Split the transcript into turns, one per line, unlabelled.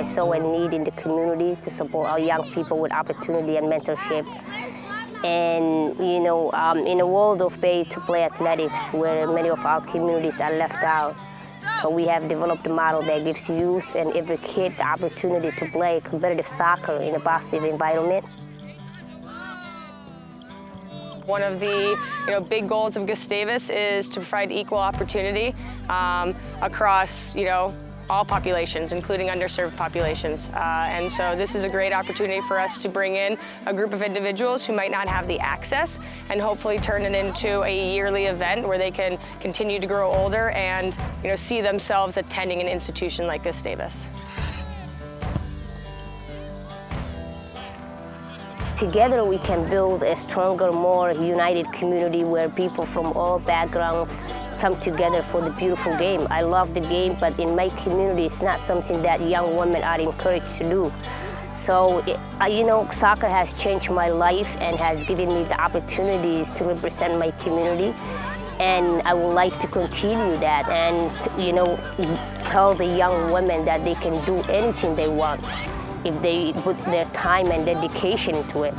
I saw a need in the community to support our young people with opportunity and mentorship. And, you know, um, in a world of pay to play athletics where many of our communities are left out, so we have developed a model that gives youth and every kid the opportunity to play competitive soccer in a positive environment.
One of the you know, big goals of Gustavus is to provide equal opportunity um, across you know, all populations, including underserved populations. Uh, and so this is a great opportunity for us to bring in a group of individuals who might not have the access and hopefully turn it into a yearly event where they can continue to grow older and you know, see themselves attending an institution like Gustavus.
Together we can build a stronger, more united community where people from all backgrounds come together for the beautiful game. I love the game, but in my community it's not something that young women are encouraged to do. So, it, you know, soccer has changed my life and has given me the opportunities to represent my community. And I would like to continue that and, you know, tell the young women that they can do anything they want if they put their time and dedication into it.